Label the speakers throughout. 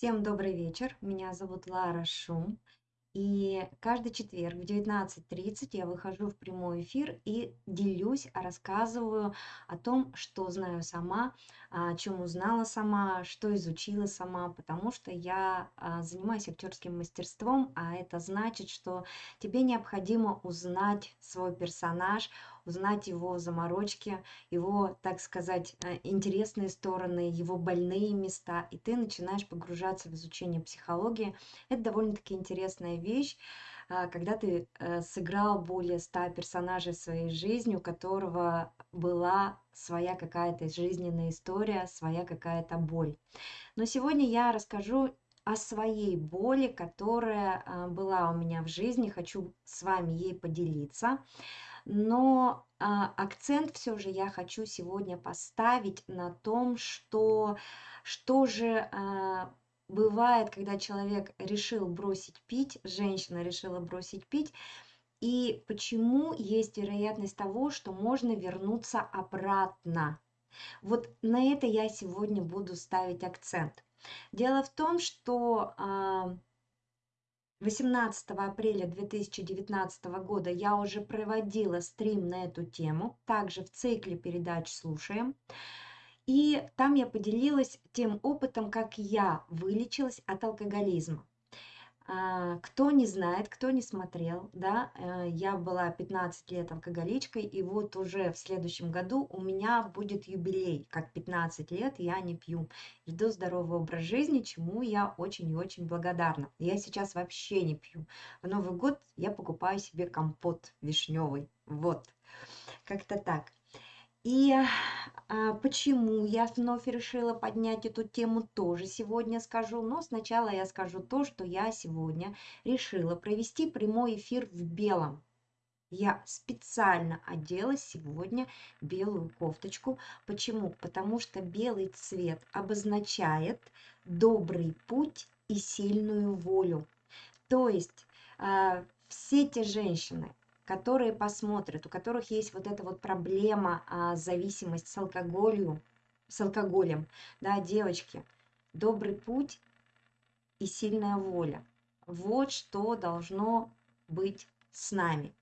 Speaker 1: Всем добрый вечер. Меня зовут Лара Шум. И каждый четверг в 19.30 я выхожу в прямой эфир и делюсь, рассказываю о том, что знаю сама, о чем узнала сама, что изучила сама, потому что я а, занимаюсь актерским мастерством, а это значит, что тебе необходимо узнать свой персонаж, узнать его заморочки, его, так сказать, э, интересные стороны, его больные места, и ты начинаешь погружаться в изучение психологии. Это довольно-таки интересная вещь, а, когда ты э, сыграл более ста персонажей своей жизни, у которого была своя какая-то жизненная история, своя какая-то боль. Но сегодня я расскажу о своей боли, которая а, была у меня в жизни, хочу с вами ей поделиться. Но а, акцент все же я хочу сегодня поставить на том, что что же а, бывает, когда человек решил бросить пить, женщина решила бросить пить, и почему есть вероятность того, что можно вернуться обратно. Вот на это я сегодня буду ставить акцент. Дело в том, что а, 18 апреля 2019 года я уже проводила стрим на эту тему, также в цикле передач «Слушаем». И там я поделилась тем опытом, как я вылечилась от алкоголизма. А, кто не знает, кто не смотрел, да, э, я была 15 лет алкоголичкой, и вот уже в следующем году у меня будет юбилей, как 15 лет я не пью. Веду здоровый образ жизни, чему я очень и очень благодарна. Я сейчас вообще не пью. В Новый год я покупаю себе компот вишневый. Вот, как-то так. И а, почему я вновь решила поднять эту тему, тоже сегодня скажу. Но сначала я скажу то, что я сегодня решила провести прямой эфир в белом. Я специально одела сегодня белую кофточку. Почему? Потому что белый цвет обозначает добрый путь и сильную волю. То есть э, все те женщины, которые посмотрят, у которых есть вот эта вот проблема, а, зависимость с алкоголем, с алкоголем, да, девочки, добрый путь и сильная воля. Вот что должно быть с нами.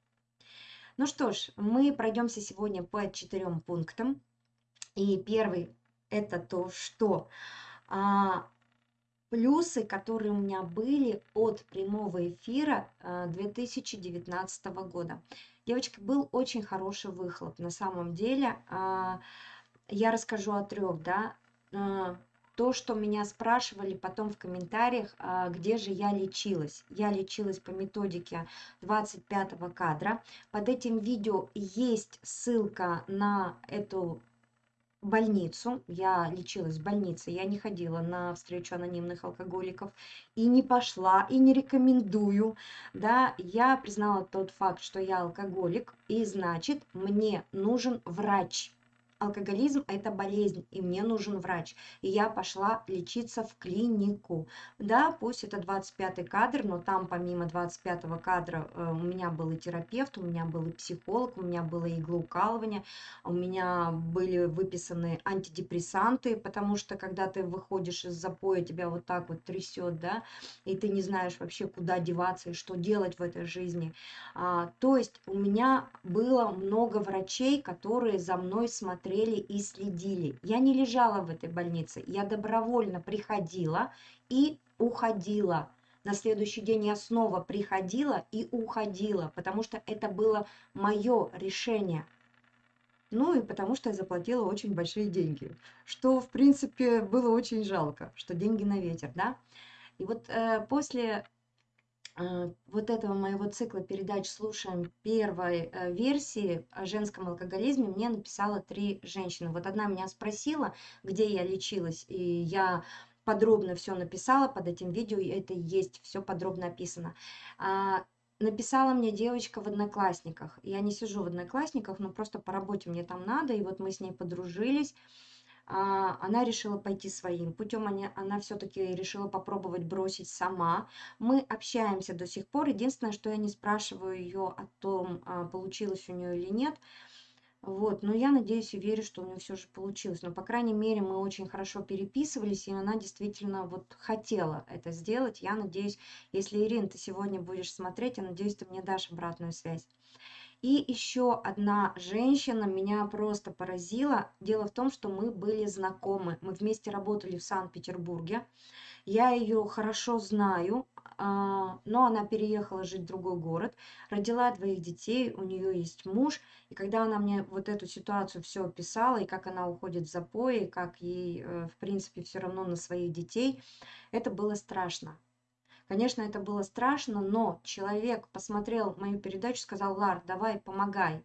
Speaker 1: Ну что ж, мы пройдемся сегодня по четырем пунктам. И первый это то, что а, плюсы, которые у меня были от прямого эфира 2019 э, года. Девочки, был очень хороший выхлоп. На самом деле, а, я расскажу о трех, да. Э, то, что меня спрашивали потом в комментариях, а, где же я лечилась. Я лечилась по методике 25 кадра. Под этим видео есть ссылка на эту больницу, я лечилась в больнице, я не ходила на встречу анонимных алкоголиков и не пошла, и не рекомендую, да, я признала тот факт, что я алкоголик, и значит, мне нужен врач, алкоголизм – это болезнь, и мне нужен врач. И я пошла лечиться в клинику. Да, пусть это 25-й кадр, но там помимо 25-го кадра э, у меня был и терапевт, у меня был и психолог, у меня было иглоукалывание, у меня были выписаны антидепрессанты, потому что когда ты выходишь из запоя, тебя вот так вот трясет, да, и ты не знаешь вообще, куда деваться и что делать в этой жизни. А, то есть у меня было много врачей, которые за мной смотрели смотрели и следили. Я не лежала в этой больнице, я добровольно приходила и уходила. На следующий день я снова приходила и уходила, потому что это было мое решение. Ну и потому что я заплатила очень большие деньги, что в принципе было очень жалко, что деньги на ветер, да. И вот э, после вот этого моего цикла передач «Слушаем» первой э, версии о женском алкоголизме мне написала три женщины. Вот одна меня спросила, где я лечилась, и я подробно все написала под этим видео, и это есть, все подробно описано. А, написала мне девочка в Одноклассниках. Я не сижу в Одноклассниках, но просто по работе мне там надо, и вот мы с ней подружились. А, она решила пойти своим путем, она, она все-таки решила попробовать бросить сама. Мы общаемся до сих пор. Единственное, что я не спрашиваю ее о том, а, получилось у нее или нет. Вот, но я надеюсь и верю, что у нее все же получилось. Но, по крайней мере, мы очень хорошо переписывались, и она действительно вот хотела это сделать. Я надеюсь, если, Ирин, ты сегодня будешь смотреть, я надеюсь, ты мне дашь обратную связь. И еще одна женщина меня просто поразила. Дело в том, что мы были знакомы. Мы вместе работали в Санкт-Петербурге. Я ее хорошо знаю, а, но она переехала жить в другой город, родила двоих детей, у нее есть муж. И когда она мне вот эту ситуацию все описала, и как она уходит в запои, как ей, э, в принципе, все равно на своих детей, это было страшно. Конечно, это было страшно, но человек посмотрел мою передачу, сказал, Лар, давай, помогай.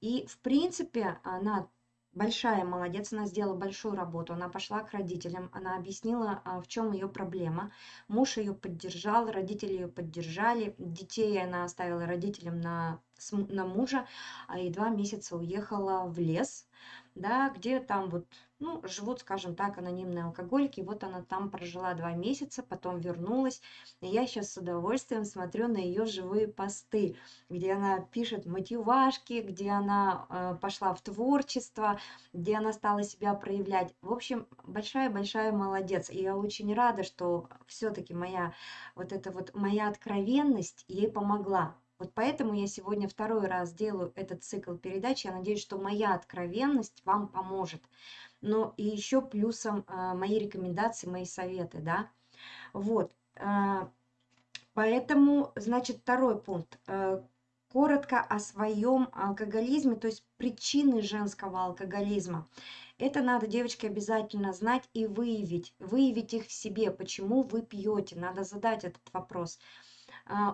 Speaker 1: И, в принципе, она большая молодец, она сделала большую работу, она пошла к родителям, она объяснила, а, в чем ее проблема. Муж ее поддержал, родители ее поддержали, детей она оставила родителям на, на мужа, а и два месяца уехала в лес, да, где там вот ну, живут, скажем так, анонимные алкоголики. Вот она там прожила два месяца, потом вернулась. И я сейчас с удовольствием смотрю на ее живые посты, где она пишет мотивашки, где она э, пошла в творчество, где она стала себя проявлять. В общем, большая-большая молодец. И я очень рада, что все-таки моя вот эта вот моя откровенность ей помогла. Вот поэтому я сегодня второй раз делаю этот цикл передач. Я надеюсь, что моя откровенность вам поможет но и еще плюсом а, мои рекомендации, мои советы, да. Вот. А, поэтому, значит, второй пункт. Э, коротко о своем алкоголизме, то есть причины женского алкоголизма. Это надо, девочки, обязательно знать и выявить. Выявить их в себе, почему вы пьете. Надо задать этот вопрос. А,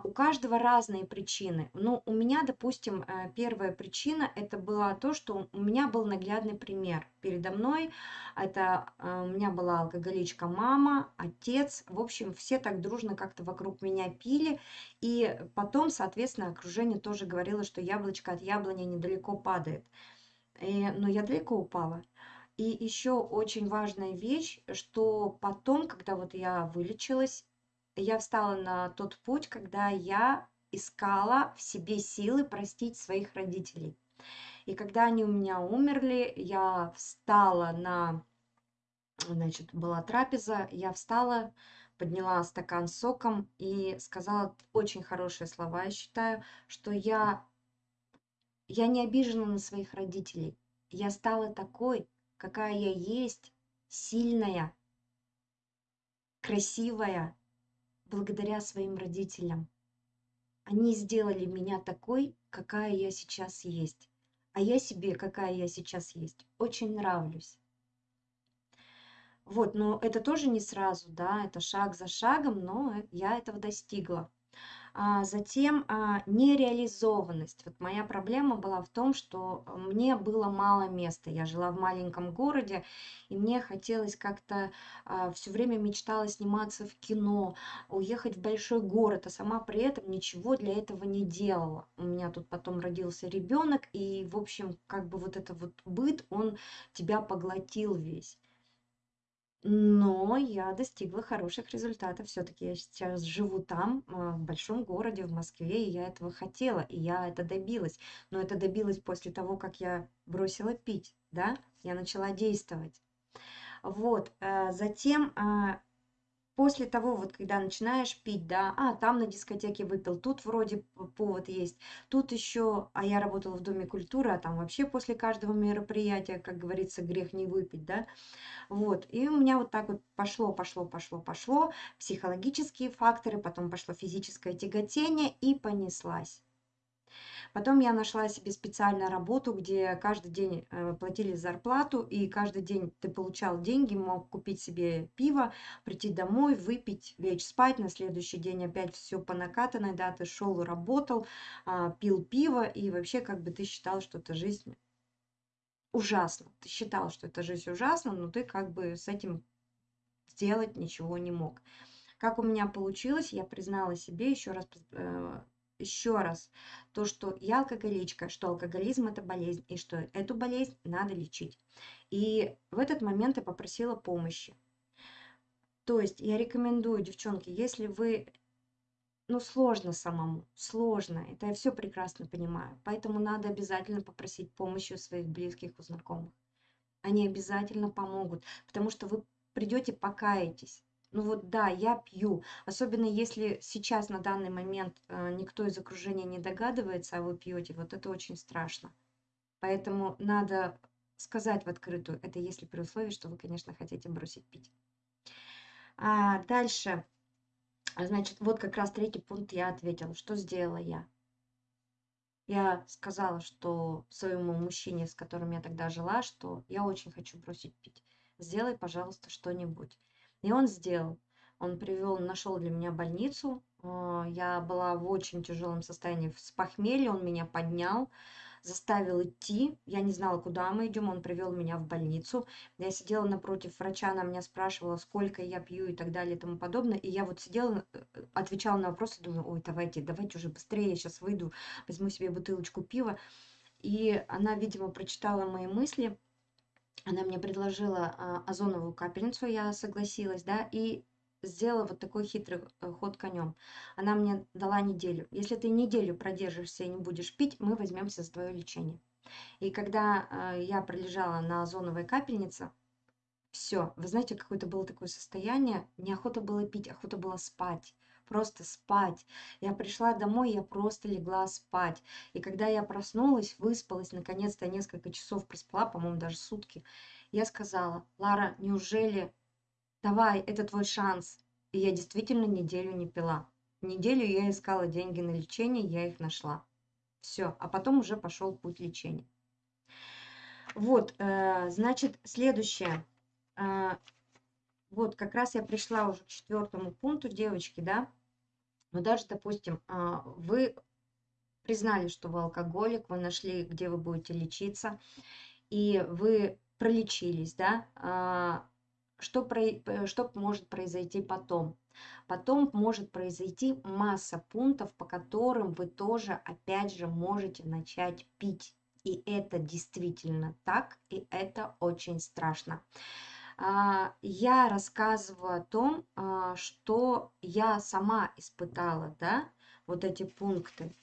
Speaker 1: у каждого разные причины. Ну, у меня, допустим, э, первая причина это была то, что у меня был наглядный пример передо мной. Это э, у меня была алкоголичка мама, отец. В общем, все так дружно как-то вокруг меня пили. И потом, соответственно, окружение тоже говорило, что яблочко от яблони недалеко падает. И, но я далеко упала. И еще очень важная вещь, что потом, когда вот я вылечилась, я встала на тот путь, когда я искала в себе силы простить своих родителей. И когда они у меня умерли, я встала на, значит, была трапеза, я встала, подняла стакан с соком и сказала очень хорошие слова, я считаю, что я, я не обижена на своих родителей. Я стала такой, какая я есть, сильная, красивая, благодаря своим родителям. Они сделали меня такой, какая я сейчас есть. А я себе, какая я сейчас есть, очень нравлюсь. Вот, но это тоже не сразу, да, это шаг за шагом, но я этого достигла. А затем а, нереализованность. Вот моя проблема была в том, что мне было мало места. Я жила в маленьком городе, и мне хотелось как-то а, все время мечтала сниматься в кино, уехать в большой город, а сама при этом ничего для этого не делала. У меня тут потом родился ребенок, и, в общем, как бы вот это вот быт, он тебя поглотил весь. Но я достигла хороших результатов. Все-таки я сейчас живу там, а, в большом городе, в Москве, и я этого хотела, и я это добилась. Но это добилась после того, как я бросила пить, да, я начала действовать. Вот, э, затем а, после того, вот когда начинаешь пить, да, а, там на дискотеке выпил, тут вроде повод есть, тут еще, а я работала в Доме культуры, а там вообще после каждого мероприятия, как говорится, грех не выпить, да, вот, и у меня вот так вот пошло, пошло, пошло, пошло, психологические факторы, потом пошло физическое тяготение и понеслась. Потом я нашла себе специальную работу, где каждый день э, платили зарплату, и каждый день ты получал деньги, мог купить себе пиво, прийти домой, выпить, лечь спать, на следующий день опять все по накатанной, да, ты шел, работал, а, пил пиво, и вообще как бы ты считал, что это жизнь ужасно. Ты считал, что эта жизнь ужасна, но ты как бы с этим сделать ничего не мог. Как у меня получилось, я признала себе еще раз э, еще раз то, что я алкоголичка, что алкоголизм это болезнь, и что эту болезнь надо лечить. И в этот момент я попросила помощи. То есть я рекомендую, девчонки, если вы ну, сложно самому, сложно. Это я все прекрасно понимаю. Поэтому надо обязательно попросить помощи у своих близких, у знакомых. Они обязательно помогут, потому что вы придете, покаетесь. Ну вот да, я пью. Особенно если сейчас на данный момент э, никто из окружения не догадывается, а вы пьете, вот это очень страшно. Поэтому надо сказать в открытую. Это если при условии, что вы, конечно, хотите бросить пить. А дальше. Значит, вот как раз третий пункт я ответила. Что сделала я? Я сказала, что своему мужчине, с которым я тогда жила, что я очень хочу бросить пить. Сделай, пожалуйста, что-нибудь. И он сделал. Он привел, нашел для меня больницу. А, я была в очень тяжелом состоянии с похмелья. Он меня поднял заставил идти. Я не знала, куда мы идем. Он привел меня в больницу. Я сидела напротив врача, она меня спрашивала, сколько я пью и так далее и тому подобное. И я вот сидела, э, отвечала на вопросы, думаю, ой, давайте, давайте уже быстрее, я сейчас выйду, возьму себе бутылочку пива. И она, видимо, прочитала мои мысли. Она мне предложила а, озоновую капельницу, я согласилась, да, и сделала вот такой хитрый э, ход конем. Она мне дала неделю. Если ты неделю продержишься и не будешь пить, мы возьмемся за твое лечение. И когда э, я пролежала на озоновой капельнице, все, вы знаете, какое-то было такое состояние, неохота было пить, охота было спать просто спать. Я пришла домой, я просто легла спать. И когда я проснулась, выспалась, наконец-то несколько часов проспала, по-моему, даже сутки, я сказала, Лара, неужели давай, это твой шанс. И я действительно неделю не пила. Неделю я искала деньги на лечение, я их нашла. Все, а потом уже пошел путь лечения. Вот, э, значит, следующее. Э, вот, как раз я пришла уже к четвертому пункту, девочки, да. Но даже, допустим, э, вы признали, что вы алкоголик, вы нашли, где вы будете лечиться, и вы пролечились, да, а, что, про, что может произойти потом? Потом может произойти масса пунктов, по которым вы тоже опять же можете начать пить. И это действительно так, и это очень страшно. А, я рассказываю о том, а, что я сама испытала, да, вот эти пункты.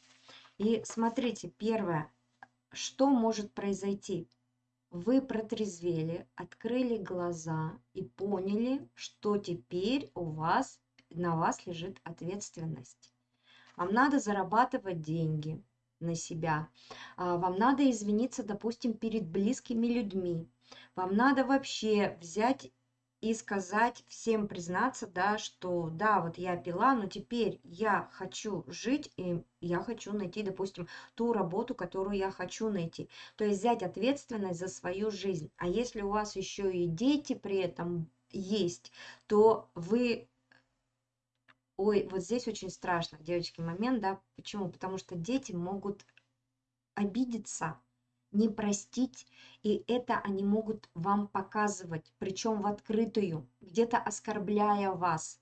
Speaker 1: И смотрите, первое, что может произойти? вы протрезвели, открыли глаза и поняли, что теперь у вас, на вас лежит ответственность. Вам надо зарабатывать деньги на себя. А, вам надо извиниться, допустим, перед близкими людьми. Вам надо вообще взять и сказать всем признаться, да, что да, вот я пила, но теперь я хочу жить, и я хочу найти, допустим, ту работу, которую я хочу найти. То есть взять ответственность за свою жизнь. А если у вас еще и дети при этом есть, то вы Ой, вот здесь очень страшно, девочки, момент, да, почему? Потому что дети могут обидеться, не простить, и это они могут вам показывать, причем в открытую, где-то оскорбляя вас.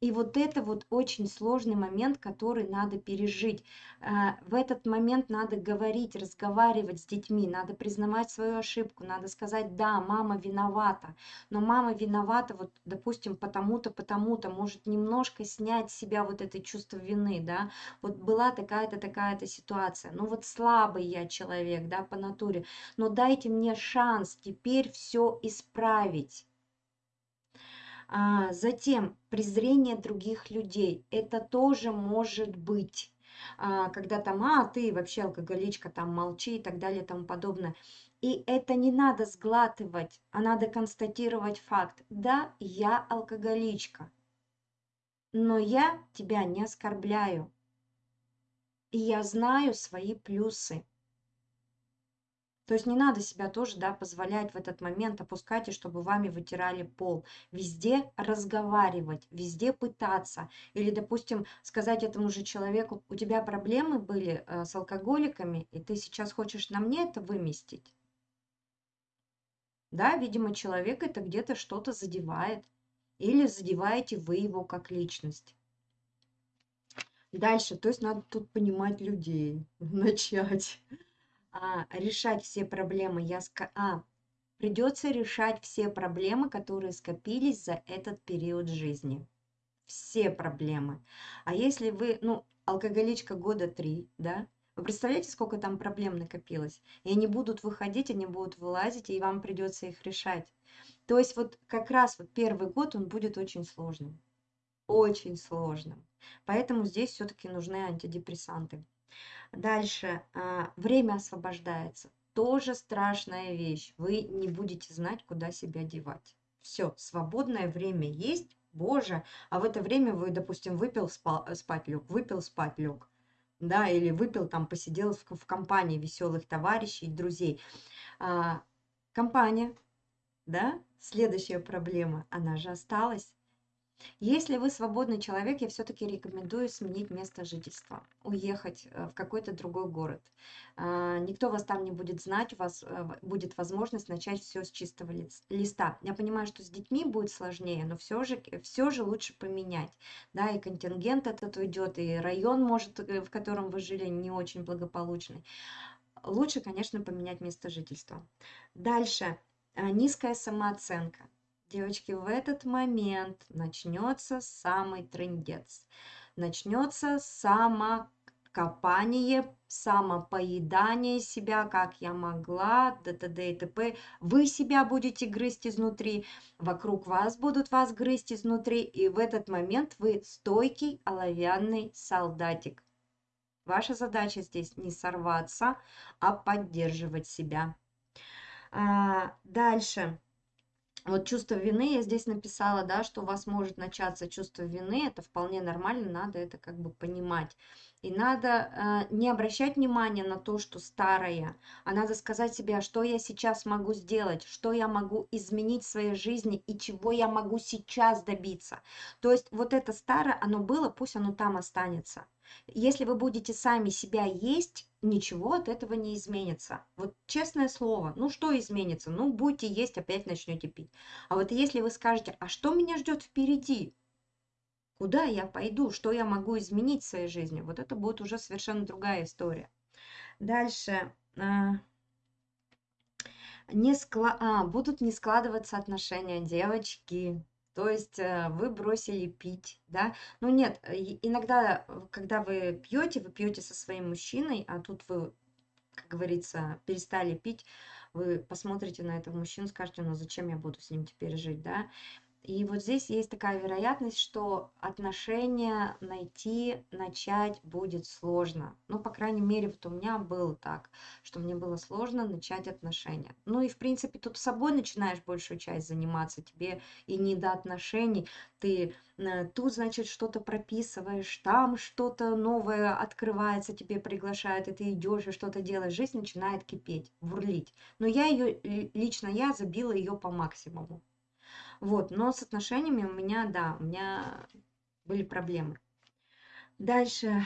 Speaker 1: И вот это вот очень сложный момент, который надо пережить. Э, в этот момент надо говорить, разговаривать с детьми, надо признавать свою ошибку, надо сказать, да, мама виновата, но мама виновата, вот, допустим, потому-то, потому-то, может немножко снять с себя вот это чувство вины, да, вот была такая-то, такая-то ситуация, ну вот слабый я человек, да, по натуре, но дайте мне шанс теперь все исправить. А, затем презрение других людей. Это тоже может быть. А, когда там, а, ты вообще алкоголичка, там молчи и так далее и тому подобное. И это не надо сглатывать, а надо констатировать факт. Да, я алкоголичка, но я тебя не оскорбляю. И я знаю свои плюсы. То есть не надо себя тоже, да, позволять в этот момент опускать, и чтобы вами вытирали пол. Везде разговаривать, везде пытаться. Или, допустим, сказать этому же человеку, у тебя проблемы были э, с алкоголиками, и ты сейчас хочешь на мне это выместить. Да, видимо, человек это где-то что-то задевает. Или задеваете вы его как личность. Дальше, то есть надо тут понимать людей, начать а, решать все проблемы, я ска... а, придется решать все проблемы, которые скопились за этот период жизни. все проблемы. А если вы, ну, алкоголичка года три, да, вы представляете, сколько там проблем накопилось? И они будут выходить, они будут вылазить, и вам придется их решать. То есть вот как раз вот первый год он будет очень сложным. Очень сложным. Поэтому здесь все-таки нужны антидепрессанты. Дальше. А, время освобождается. Тоже страшная вещь. Вы не будете знать, куда себя девать. Все, свободное время есть, боже, а в это время вы, допустим, выпил, спал, спать лег, выпил, спать лег, да, или выпил, там, посидел в, в компании веселых товарищей, друзей. А, компания, да, следующая проблема, она же осталась. Если вы свободный человек, я все-таки рекомендую сменить место жительства, уехать э, в какой-то другой город. А, никто вас там не будет знать, у вас э, будет возможность начать все с чистого листа. Я понимаю, что с детьми будет сложнее, но все же, все же лучше поменять. Да, и контингент этот уйдет, и район, может, э, в котором вы жили, не очень благополучный. Лучше, конечно, поменять место жительства. Дальше. Низкая самооценка. Девочки, в этот момент начнется самый трендец. Начнется самокопание, самопоедание себя, как я могла, т.д. и т.п. Вы себя будете грызть изнутри, вокруг вас будут вас грызть изнутри, и в этот момент вы стойкий оловянный солдатик. Ваша задача здесь не сорваться, а поддерживать себя. А, дальше вот чувство вины я здесь написала, да, что у вас может начаться чувство вины, это вполне нормально, надо это как бы понимать. И надо э, не обращать внимания на то, что старое, а надо сказать себе, а что я сейчас могу сделать, что я могу изменить в своей жизни и чего я могу сейчас добиться. То есть вот это старое, оно было, пусть оно там останется. Если вы будете сами себя есть, ничего от этого не изменится. Вот честное слово, ну что изменится? Ну будете есть, опять начнете пить. А вот если вы скажете, а что меня ждет впереди? Куда я пойду? Что я могу изменить в своей жизни? Вот это будет уже совершенно другая история. Дальше. А, не скла... а, будут не складываться отношения, девочки. То есть э, вы бросили пить, да? Ну нет, иногда, э, когда вы пьете, вы пьете со своим мужчиной, а тут вы, как говорится, перестали пить, вы посмотрите на этого мужчину, скажете, ну зачем я буду с ним теперь жить, да? И вот здесь есть такая вероятность, что отношения найти, начать будет сложно. Ну, по крайней мере, вот у меня было так, что мне было сложно начать отношения. Ну и, в принципе, тут с собой начинаешь большую часть заниматься, тебе и не до отношений. Ты э, тут, значит, что-то прописываешь, там что-то новое открывается, тебе приглашают, и ты идешь и что-то делаешь. Жизнь начинает кипеть, бурлить. Но я ее, лично я забила ее по максимуму. Вот, но с отношениями у меня, да, у меня были проблемы. Дальше.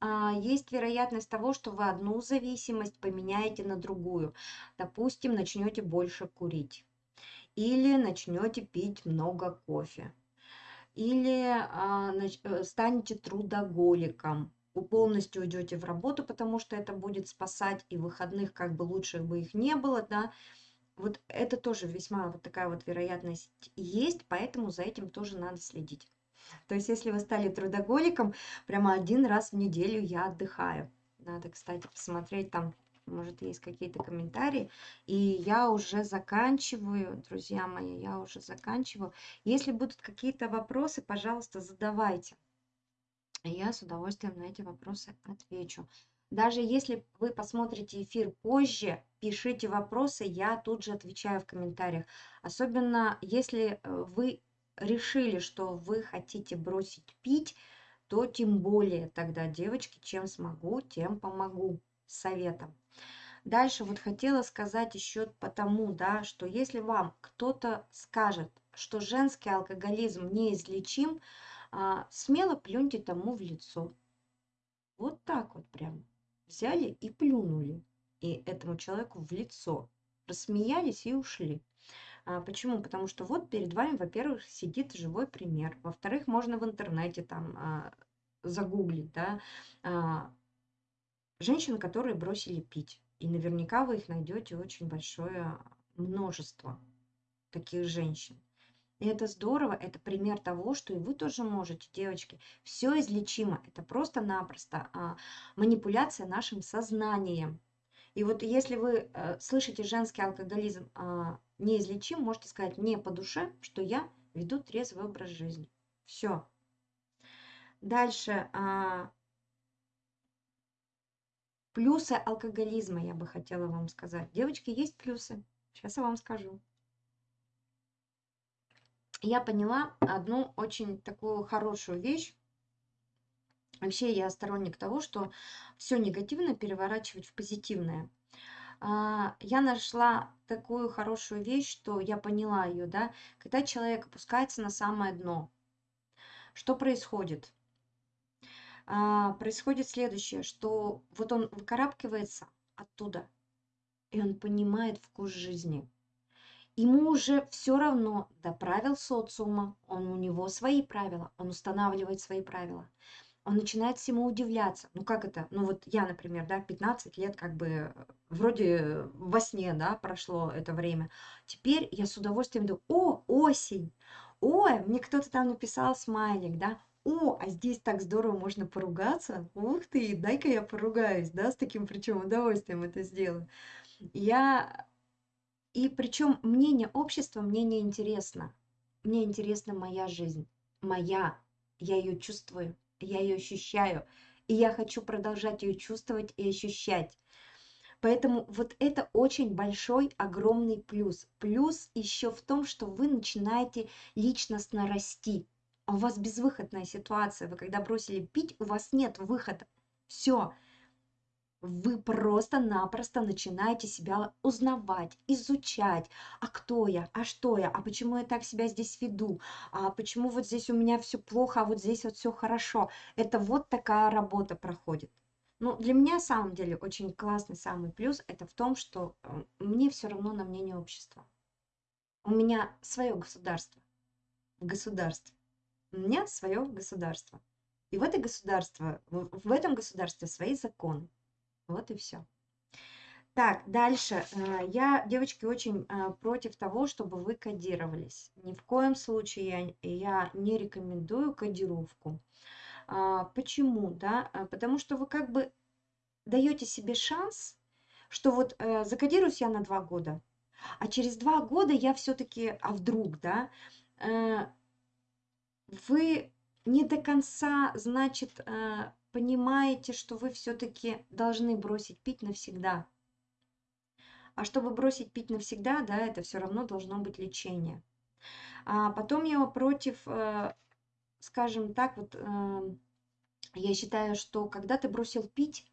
Speaker 1: А, есть вероятность того, что вы одну зависимость поменяете на другую. Допустим, начнете больше курить. Или начнете пить много кофе. Или а, э, станете трудоголиком. Вы полностью уйдете в работу, потому что это будет спасать, и выходных как бы лучше бы их не было, да, вот это тоже весьма вот такая вот вероятность есть, поэтому за этим тоже надо следить. То есть, если вы стали трудоголиком, прямо один раз в неделю я отдыхаю. Надо, кстати, посмотреть там, может, есть какие-то комментарии. И я уже заканчиваю, друзья мои, я уже заканчиваю. Если будут какие-то вопросы, пожалуйста, задавайте. Я с удовольствием на эти вопросы отвечу. Даже если вы посмотрите эфир позже, пишите вопросы, я тут же отвечаю в комментариях. Особенно если э, вы решили, что вы хотите бросить пить, то тем более тогда, девочки, чем смогу, тем помогу советом. Дальше вот хотела сказать еще потому, да, что если вам кто-то скажет, что женский алкоголизм неизлечим, а, смело плюньте тому в лицо. Вот так вот прям взяли и плюнули и этому человеку в лицо, рассмеялись и ушли. А, почему? Потому что вот перед вами, во-первых, сидит живой пример, во-вторых, можно в интернете там а, загуглить, да, а, женщин, которые бросили пить, и наверняка вы их найдете очень большое множество таких женщин. И это здорово, это пример того, что и вы тоже можете, девочки. Все излечимо. Это просто-напросто а, манипуляция нашим сознанием. И вот если вы э, слышите женский алкоголизм а, неизлечим, можете сказать мне по душе, что я веду трезвый образ жизни. Все. Дальше. А, плюсы алкоголизма я бы хотела вам сказать. Девочки, есть плюсы. Сейчас я вам скажу я поняла одну очень такую хорошую вещь. Вообще я сторонник того, что все негативное переворачивать в позитивное. А, я нашла такую хорошую вещь, что я поняла ее, да, когда человек опускается на самое дно. Что происходит? А, происходит следующее, что вот он выкарабкивается оттуда, и он понимает вкус жизни. Ему уже все равно до правил социума, он у него свои правила, он устанавливает свои правила. Он начинает всему удивляться. Ну как это? Ну вот я, например, да, 15 лет как бы э, вроде во сне, да, прошло это время. Теперь я с удовольствием думаю, о, осень, ой, мне кто-то там написал смайлик, да, о, а здесь так здорово можно поругаться. Ух ты, дай-ка я поругаюсь, да, с таким причем удовольствием это сделаю. Я и причем мнение общества мне не интересно. Мне интересна моя жизнь. Моя. Я ее чувствую, я ее ощущаю. И я хочу продолжать ее чувствовать и ощущать. Поэтому вот это очень большой, огромный плюс. Плюс еще в том, что вы начинаете личностно расти. У вас безвыходная ситуация. Вы когда бросили пить, у вас нет выхода. Все вы просто-напросто начинаете себя узнавать, изучать, а кто я, а что я, а почему я так себя здесь веду, а почему вот здесь у меня все плохо, а вот здесь вот все хорошо. Это вот такая работа проходит. Ну, для меня, на самом деле, очень классный самый плюс это в том, что э, мне все равно на мнение общества. У меня свое государство. В государстве. У меня свое государство. И в это государство, в этом государстве свои законы. Вот и все. Так, дальше. Э, я, девочки, очень э, против того, чтобы вы кодировались. Ни в коем случае я, я не рекомендую кодировку. А, почему? Да? А, потому что вы как бы даете себе шанс, что вот э, закодируюсь я на два года, а через два года я все-таки, а вдруг, да, вы не до конца, значит, понимаете, что вы все-таки должны бросить пить навсегда. А чтобы бросить пить навсегда, да, это все равно должно быть лечение. А потом я против, э, скажем так, вот э, я считаю, что когда ты бросил пить,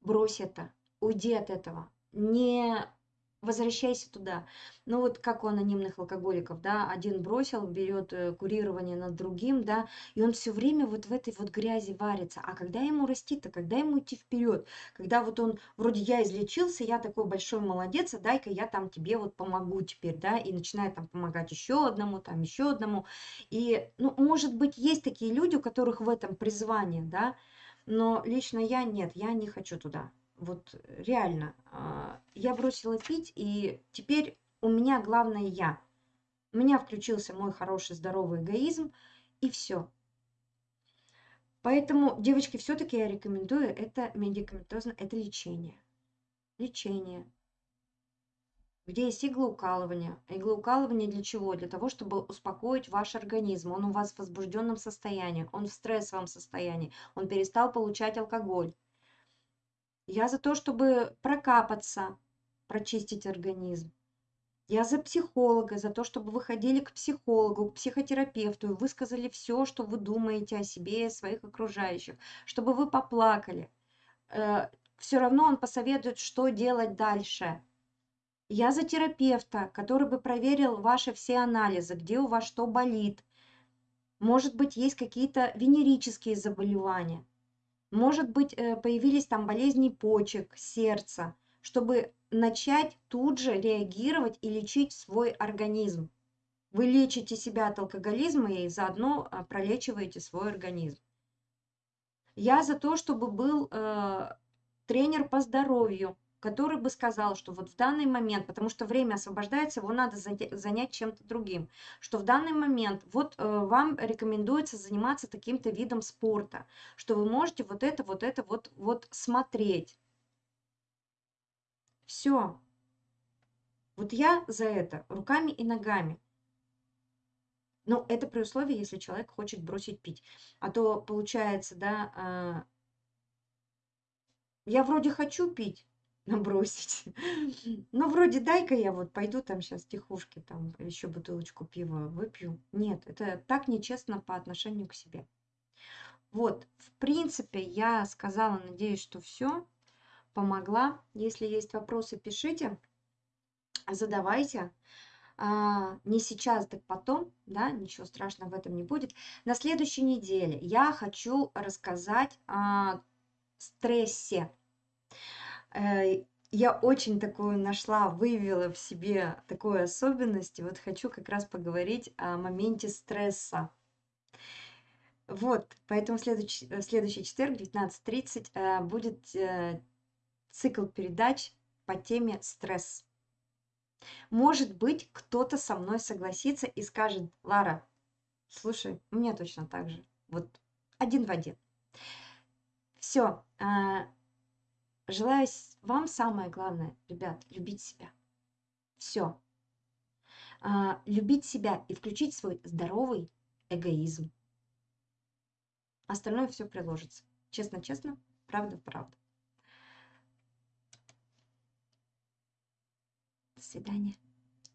Speaker 1: брось это, уйди от этого. Не возвращайся туда. Ну вот как у анонимных алкоголиков, да, один бросил, берет э, курирование над другим, да, и он все время вот в этой вот грязи варится. А когда ему расти-то, когда ему идти вперед, когда вот он вроде я излечился, я такой большой молодец, а дай-ка я там тебе вот помогу теперь, да, и начинает там помогать еще одному, там еще одному. И, ну, может быть, есть такие люди, у которых в этом призвание, да, но лично я нет, я не хочу туда. Вот реально. А, я бросила пить, и теперь у меня главное я. У меня включился мой хороший здоровый эгоизм, и все. Поэтому, девочки, все-таки я рекомендую это медикаментозно, это лечение. Лечение. Где есть иглоукалывание. Иглоукалывание для чего? Для того, чтобы успокоить ваш организм. Он у вас в возбужденном состоянии, он в стрессовом состоянии, он перестал получать алкоголь. Я за то, чтобы прокапаться, прочистить организм. Я за психолога, за то, чтобы вы ходили к психологу, к психотерапевту и высказали все, что вы думаете о себе и о своих окружающих, чтобы вы поплакали. Э, все равно он посоветует, что делать дальше. Я за терапевта, который бы проверил ваши все анализы, где у вас что болит. Может быть, есть какие-то венерические заболевания. Может быть, э, появились там болезни почек, сердца, чтобы начать тут же реагировать и лечить свой организм. Вы лечите себя от алкоголизма и заодно а, пролечиваете свой организм. Я за то, чтобы был э, тренер по здоровью, который бы сказал, что вот в данный момент, потому что время освобождается, его надо занять чем-то другим, что в данный момент вот э, вам рекомендуется заниматься таким-то видом спорта, что вы можете вот это, вот это, вот, вот смотреть. Все. Вот я за это руками и ногами. Но это при условии, если человек хочет бросить пить. А то получается, да, а, я вроде хочу пить, набросить. Но вроде дай-ка я вот пойду там сейчас тихушки, там еще бутылочку пива выпью. Нет, это так нечестно по отношению к себе. Вот, в принципе, я сказала, надеюсь, что все помогла. Если есть вопросы, пишите, задавайте. А, не сейчас, так потом, да, ничего страшного в этом не будет. На следующей неделе я хочу рассказать о стрессе. Э, я очень такую нашла, выявила в себе такую особенность, и вот хочу как раз поговорить о моменте стресса. Вот, поэтому следующий, следующий четверг, 19.30, э, будет э, цикл передач по теме стресс. Может быть, кто-то со мной согласится и скажет, Лара, слушай, у меня точно так же. Вот один в один. Все. Желаю вам самое главное, ребят, любить себя. Все. А, любить себя и включить свой здоровый эгоизм. Остальное все приложится. Честно-честно, правда-правда. До свидания.